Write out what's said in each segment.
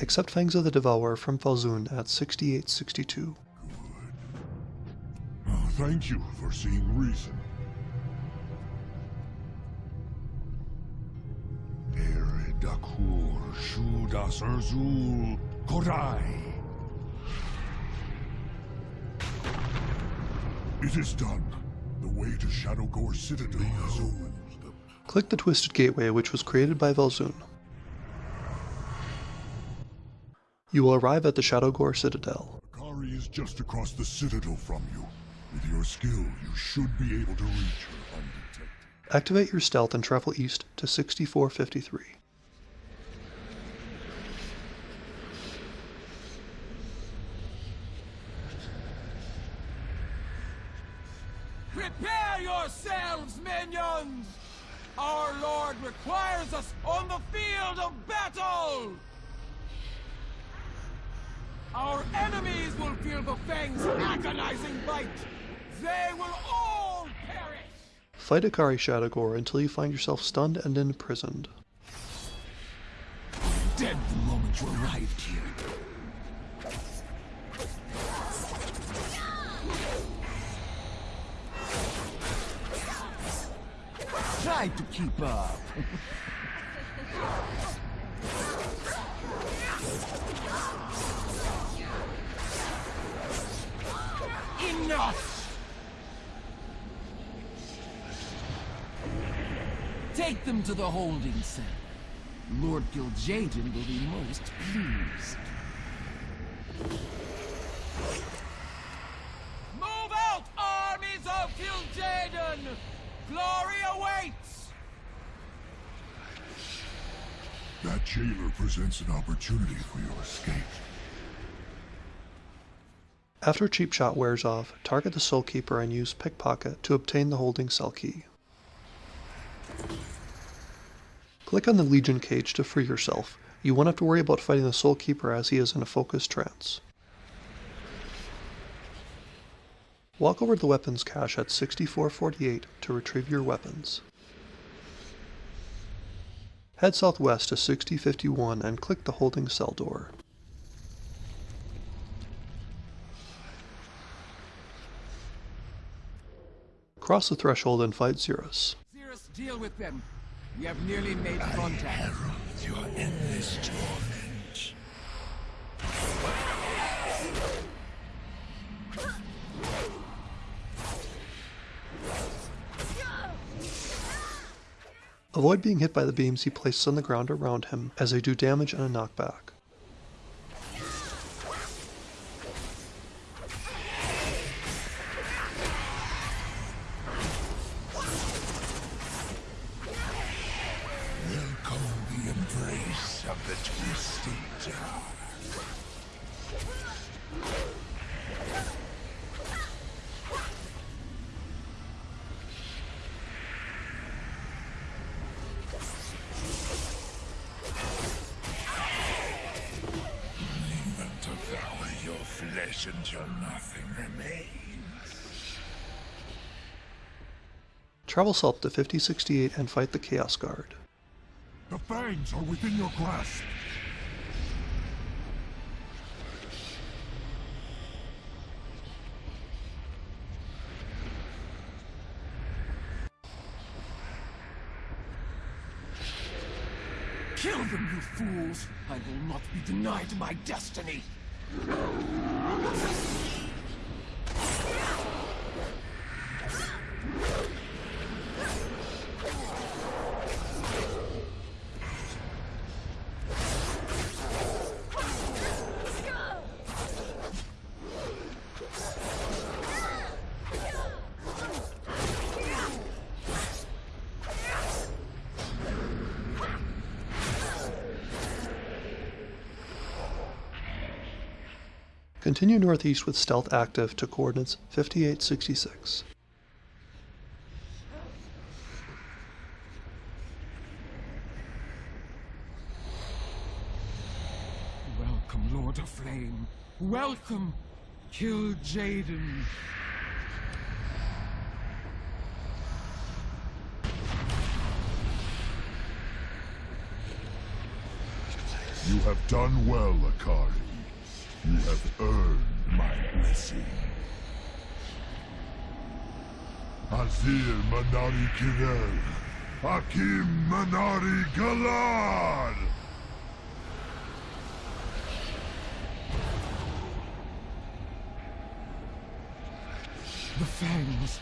Accept Fangs of the Devourer from Falzun at 6862. Oh, thank you for seeing reason. Ere Dakur Shudas Erzul Kodai. It is done. The way to Shadowgore Citadel is open. Click the Twisted Gateway which was created by Velzun. You will arrive at the Shadowgore Citadel. Akaari is just across the Citadel from you. With your skill, you should be able to reach her undetected. Activate your stealth and travel east to 6453. Prepare yourselves, minions! Our Lord requires us on the field of battle! Our enemies will feel the Fang's agonizing bite! They will all perish! Fight Akaari Shadowgore until you find yourself stunned and imprisoned. Dead the moment you arrived here. Try to keep up. Take them to the holding cell. Lord Kil'jaeden will be most pleased. Move out, armies of Kil'jaeden! Glory awaits! That jailer presents an opportunity for your escape. After Cheap Shot wears off, target the Soul Keeper and use Pickpocket to obtain the holding cell key. Click on the Legion cage to free yourself. You won't have to worry about fighting the Soul Keeper as he is in a focused trance. Walk over to the weapons cache at 6448 to retrieve your weapons. Head southwest to 6051 and click the holding cell door. Cross the threshold and fight Xerus. Xerus, deal with them. We have nearly made contact. Herald your endless torment. Avoid being hit by the beams he places on the ground around him as they do damage and a knockback. Embrace of the Twisted Dark. Travel south to 5068 and fight the Chaos Guard. The fangs are within your grasp. Kill them, you fools! I will not be denied my destiny! Continue northeast with stealth active to coordinates 5866. Welcome, Lord of Flame. Welcome, Kil'jaeden. You have done well, Akaari. You have earned my blessing. Azir Manari Kirel. Hakim Manari Galad! The Fangs.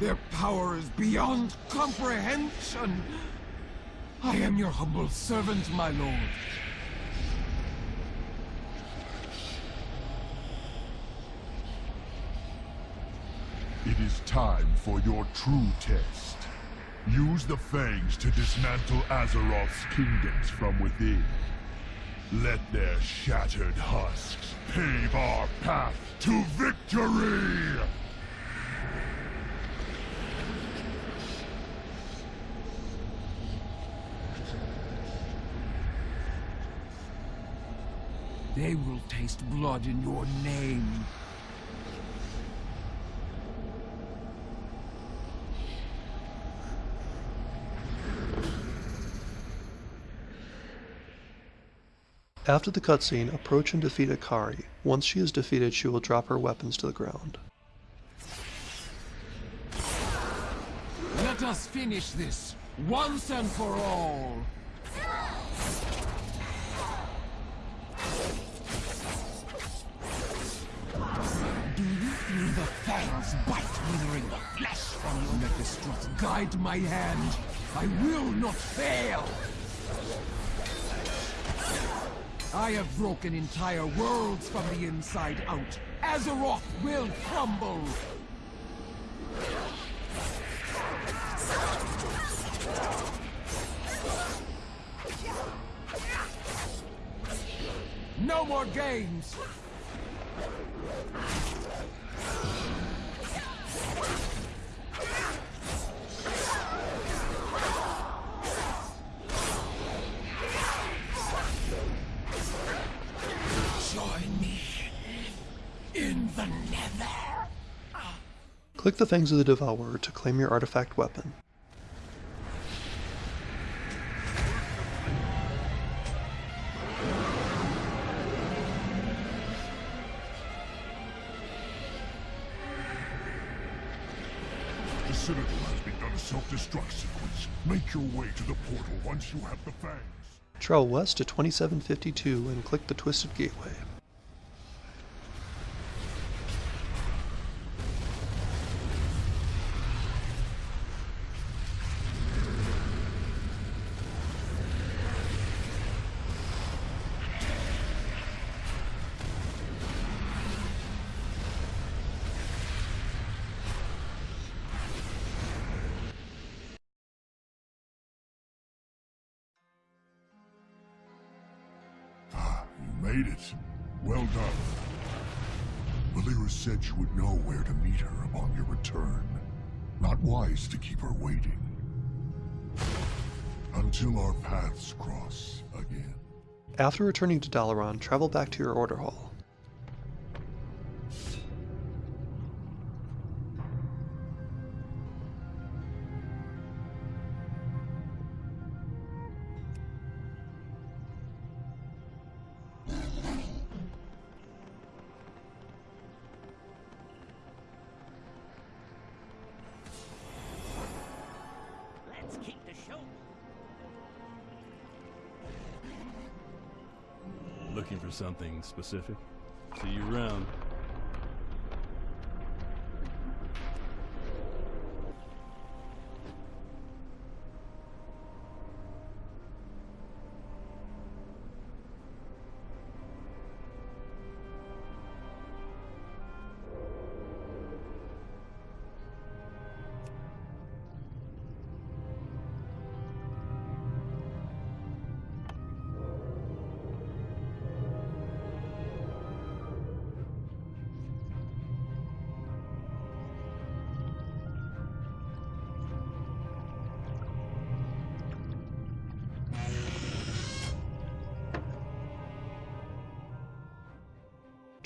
Their power is beyond comprehension. I am your humble servant, my lord. It is time for your true test. Use the Fangs to dismantle Azeroth's kingdoms from within. Let their shattered husks pave our path to victory! They will taste blood in your name. After the cutscene, approach and defeat Akaari. Once she is defeated, she will drop her weapons to the ground. Let us finish this, once and for all. Do you feel the fangs bite withering the flesh from your strut guide my hand. I will not fail. I have broken entire worlds from the inside out. Azeroth will crumble. No more games! The nether! Click the Fangs of the Devourer to claim your artifact weapon. The Citadel has begun a self-destruct sequence. Make your way to the portal once you have the Fangs. Travel west to 2752 and click the Twisted Gateway. Made it. Well done. Valeera said you would know where to meet her upon your return. Not wise to keep her waiting. Until our paths cross again. After returning to Dalaran, travel back to your order hall. Looking for something specific? See you around.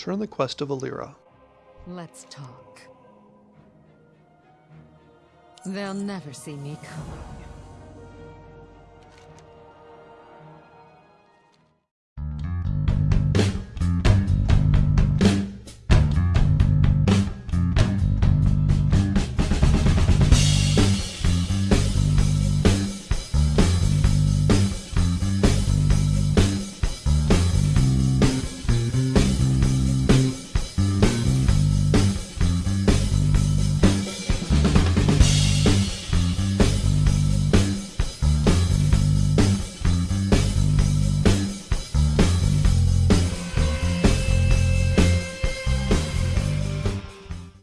Turn the quest to Valeera. Let's talk. They'll never see me coming.